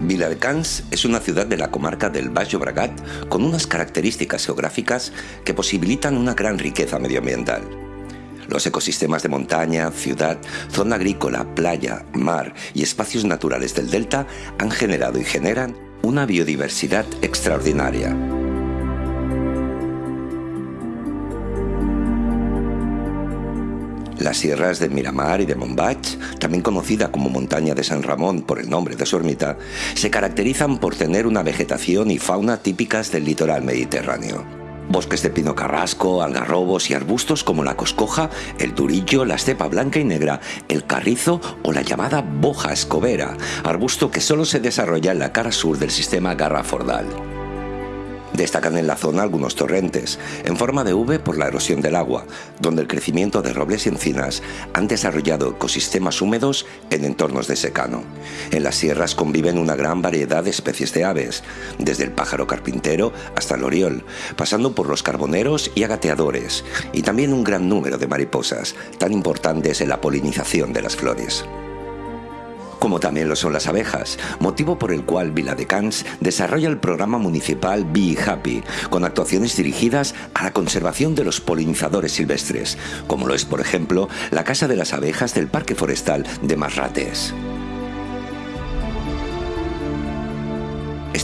Viladecans es una ciudad de la comarca del Baix Llobregat con unas características geográficas que posibilitan una gran riqueza medioambiental. Los ecosistemas de montaña, ciudad, zona agrícola, playa, mar y espacios naturales del delta han generado y generan una biodiversidad extraordinaria. Las sierras de Miramar y de Montbach, también conocida como montaña de San Ramón por el nombre de su ermita, se caracterizan por tener una vegetación y fauna típicas del litoral mediterráneo. Bosques de pino carrasco, algarrobos y arbustos como la coscoja, el durillo, la estepa blanca y negra, el carrizo o la llamada boja escobera, arbusto que solo se desarrolla en la cara sur del sistema Garrafordal. Destacan en la zona algunos torrentes, en forma de V por la erosión del agua, donde el crecimiento de robles y encinas han desarrollado ecosistemas húmedos en entornos de secano. En las sierras conviven una gran variedad de especies de aves, desde el pájaro carpintero hasta el oriol, pasando por los carboneros y agateadores, y también un gran número de mariposas, tan importantes en la polinización de las flores como también lo son las abejas, motivo por el cual Viladecans desarrolla el programa municipal Be Happy, con actuaciones dirigidas a la conservación de los polinizadores silvestres, como lo es por ejemplo la Casa de las Abejas del Parque Forestal de Masrates.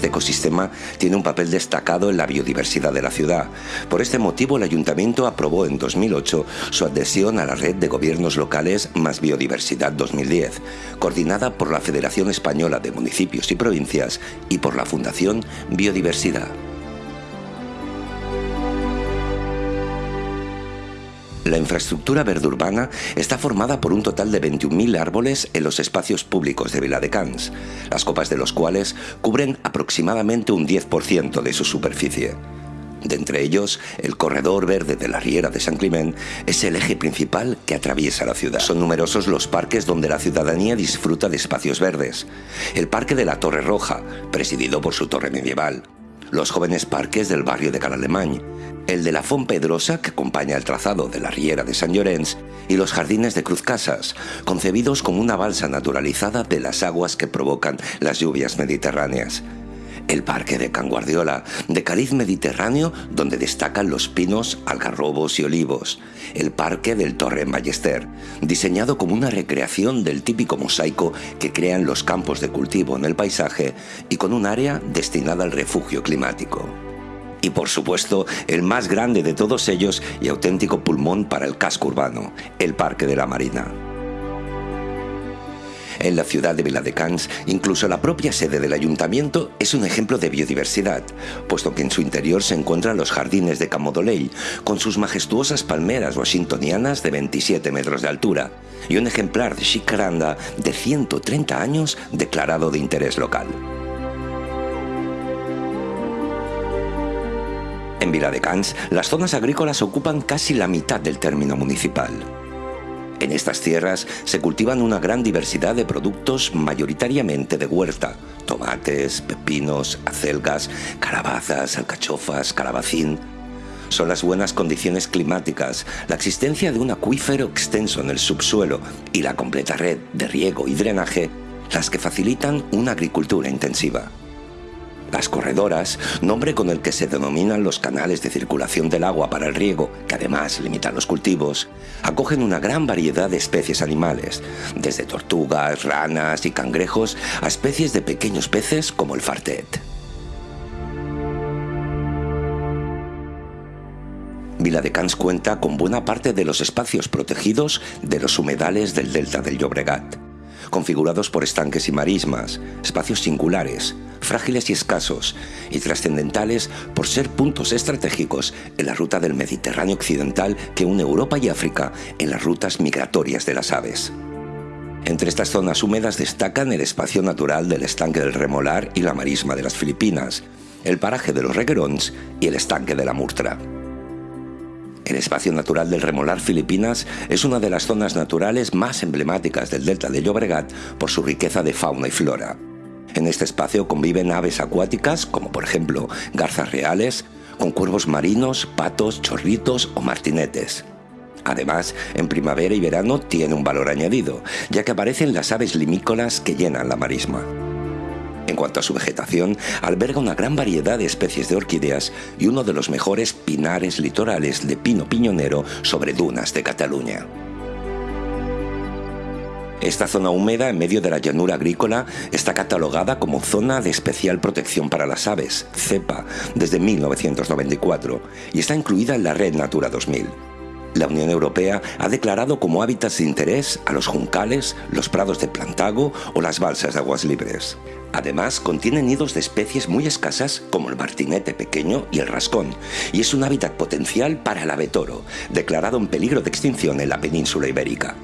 Este ecosistema tiene un papel destacado en la biodiversidad de la ciudad. Por este motivo, el Ayuntamiento aprobó en 2008 su adhesión a la Red de Gobiernos Locales Más Biodiversidad 2010, coordinada por la Federación Española de Municipios y Provincias y por la Fundación Biodiversidad. La infraestructura verde urbana está formada por un total de 21.000 árboles en los espacios públicos de Viladecans, las copas de los cuales cubren aproximadamente un 10% de su superficie. De entre ellos, el corredor verde de la Riera de San Climent es el eje principal que atraviesa la ciudad. Son numerosos los parques donde la ciudadanía disfruta de espacios verdes. El Parque de la Torre Roja, presidido por su torre medieval. Los jóvenes parques del barrio de Canalemany, el de la Font Pedrosa, que acompaña el trazado de la Riera de San Llorenç, y los jardines de Cruz Casas, concebidos como una balsa naturalizada de las aguas que provocan las lluvias mediterráneas. El Parque de Can Guardiola, de cariz mediterráneo, donde destacan los pinos, algarrobos y olivos. El Parque del Torre Ballester, diseñado como una recreación del típico mosaico que crean los campos de cultivo en el paisaje y con un área destinada al refugio climático y por supuesto el más grande de todos ellos y auténtico pulmón para el casco urbano, el Parque de la Marina. En la ciudad de Viladecans, incluso la propia sede del ayuntamiento es un ejemplo de biodiversidad, puesto que en su interior se encuentran los jardines de Camodoley, con sus majestuosas palmeras washingtonianas de 27 metros de altura, y un ejemplar de Chicaranda de 130 años declarado de interés local. En Viladecans, las zonas agrícolas ocupan casi la mitad del término municipal. En estas tierras se cultivan una gran diversidad de productos mayoritariamente de huerta, tomates, pepinos, acelgas, calabazas, alcachofas, calabacín. Son las buenas condiciones climáticas, la existencia de un acuífero extenso en el subsuelo y la completa red de riego y drenaje las que facilitan una agricultura intensiva. Las corredoras, nombre con el que se denominan los canales de circulación del agua para el riego, que además limitan los cultivos, acogen una gran variedad de especies animales, desde tortugas, ranas y cangrejos a especies de pequeños peces como el fartet. Viladecans cuenta con buena parte de los espacios protegidos de los humedales del delta del Llobregat configurados por estanques y marismas, espacios singulares, frágiles y escasos, y trascendentales por ser puntos estratégicos en la ruta del Mediterráneo occidental que une Europa y África en las rutas migratorias de las aves. Entre estas zonas húmedas destacan el espacio natural del estanque del Remolar y la marisma de las Filipinas, el paraje de los Reguerons y el estanque de la Murtra. El espacio natural del Remolar Filipinas es una de las zonas naturales más emblemáticas del delta de Llobregat por su riqueza de fauna y flora. En este espacio conviven aves acuáticas, como por ejemplo garzas reales, con cuervos marinos, patos, chorritos o martinetes. Además, en primavera y verano tiene un valor añadido, ya que aparecen las aves limícolas que llenan la marisma. En cuanto a su vegetación, alberga una gran variedad de especies de orquídeas y uno de los mejores pinares litorales de pino piñonero sobre dunas de Cataluña. Esta zona húmeda en medio de la llanura agrícola está catalogada como Zona de Especial Protección para las Aves, CEPA, desde 1994 y está incluida en la Red Natura 2000. La Unión Europea ha declarado como hábitats de interés a los juncales, los prados de plantago o las balsas de aguas libres. Además, contiene nidos de especies muy escasas como el martinete pequeño y el rascón, y es un hábitat potencial para el abetoro, declarado en peligro de extinción en la península ibérica.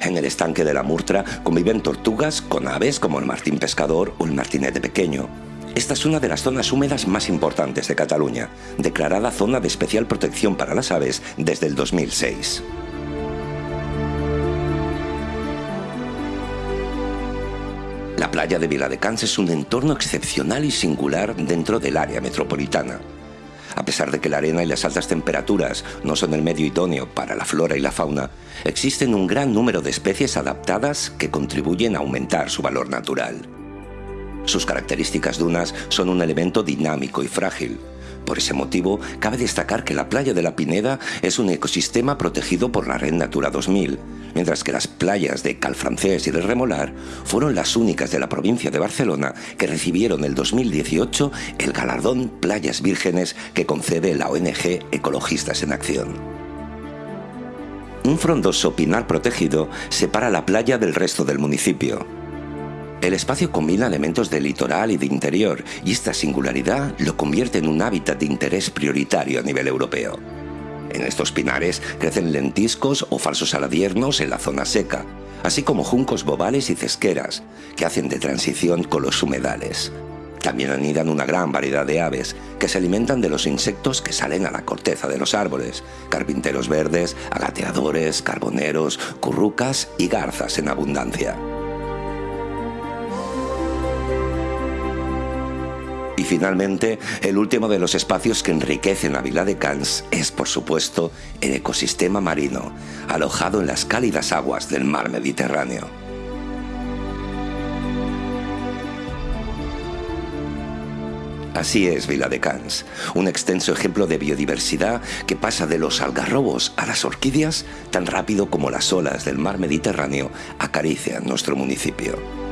En el estanque de la Murtra conviven tortugas con aves como el martín pescador o el martinete pequeño. Esta es una de las zonas húmedas más importantes de Cataluña, declarada zona de especial protección para las aves desde el 2006. La playa de Viladecans es un entorno excepcional y singular dentro del área metropolitana. A pesar de que la arena y las altas temperaturas no son el medio idóneo para la flora y la fauna, existen un gran número de especies adaptadas que contribuyen a aumentar su valor natural. Sus características dunas son un elemento dinámico y frágil, por ese motivo, cabe destacar que la playa de la Pineda es un ecosistema protegido por la Red Natura 2000, mientras que las playas de Calfrancés y de Remolar fueron las únicas de la provincia de Barcelona que recibieron el 2018 el galardón Playas Vírgenes que concede la ONG Ecologistas en Acción. Un frondoso pinar protegido separa la playa del resto del municipio, el espacio combina elementos de litoral y de interior, y esta singularidad lo convierte en un hábitat de interés prioritario a nivel europeo. En estos pinares crecen lentiscos o falsos aladiernos en la zona seca, así como juncos bobales y cesqueras, que hacen de transición con los humedales. También anidan una gran variedad de aves, que se alimentan de los insectos que salen a la corteza de los árboles, carpinteros verdes, agateadores, carboneros, currucas y garzas en abundancia. Finalmente, el último de los espacios que enriquecen la vila de Cannes es, por supuesto, el ecosistema marino, alojado en las cálidas aguas del mar Mediterráneo. Así es Vila de Cans, un extenso ejemplo de biodiversidad que pasa de los algarrobos a las orquídeas tan rápido como las olas del mar Mediterráneo acarician nuestro municipio.